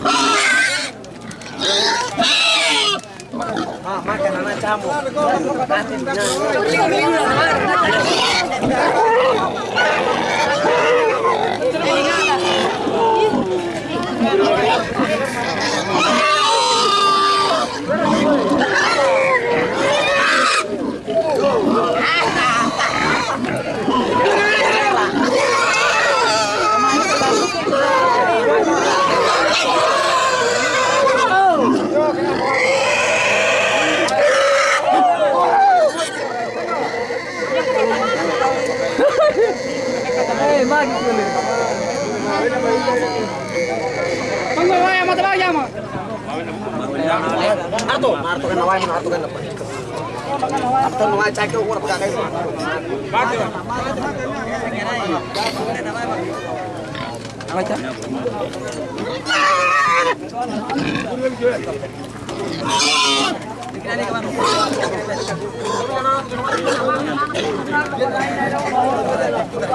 Mama, ah, makanan campur. Nanti, enak gitu loh. Mangga kan lepas. Apa ini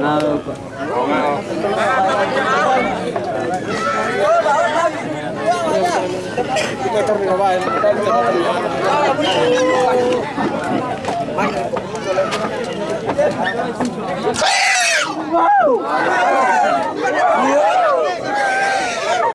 なるほど。Wow!